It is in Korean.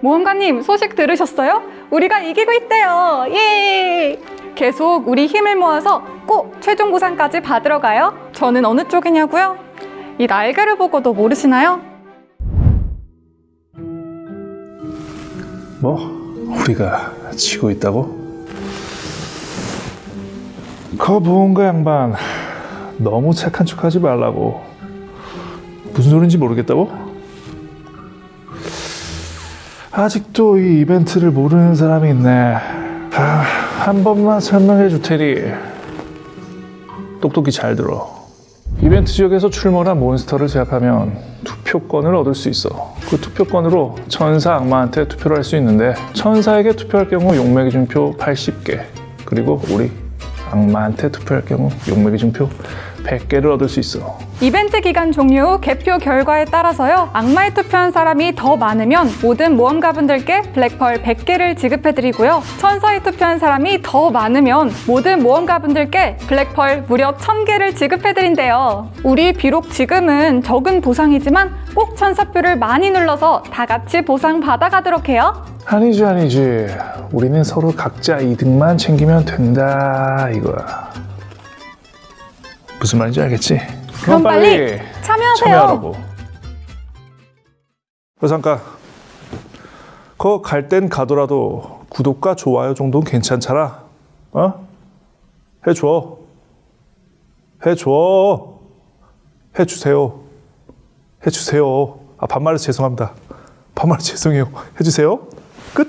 모험가님 소식 들으셨어요? 우리가 이기고 있대요. 예! 계속 우리 힘을 모아서 꼭 최종 보상까지 받으러 가요. 저는 어느 쪽이냐고요? 이 날개를 보고도 모르시나요? 뭐? 우리가 지고 있다고? 거 무언가 양반 너무 착한 척하지 말라고 무슨 소린지 모르겠다고? 아직도 이 이벤트를 모르는 사람이 있네 아, 한 번만 설명해 줄 테니 똑똑히 잘 들어 이벤트 지역에서 출몰한 몬스터를 제압하면 투표권을 얻을 수 있어. 그 투표권으로 천사 악마한테 투표를 할 수 있는데 천사에게 투표할 경우 용매 기준표 80개 그리고 우리 악마한테 투표할 경우 용매 기준표 100개를 얻을 수 있어. 이벤트 기간 종료 후 개표 결과에 따라서요. 악마에 투표한 사람이 더 많으면 모든 모험가분들께 블랙펄 100개를 지급해드리고요. 천사에 투표한 사람이 더 많으면 모든 모험가분들께 블랙펄 무려 1000개를 지급해드린대요. 우리 비록 지금은 적은 보상이지만 꼭 천사표를 많이 눌러서 다 같이 보상 받아가도록 해요. 아니지 아니지. 우리는 서로 각자 이득만 챙기면 된다 이거야. 무슨 말인지 알겠지? 그럼 빨리 참여하세요. 참여하라고. 여상가, 거갈 땐 가더라도 구독과 좋아요 정도는 괜찮잖아. 어? 해줘. 해줘. 해주세요. 해주세요. 아 반말해서 죄송합니다. 반말해서 죄송해요. 해주세요. 끝.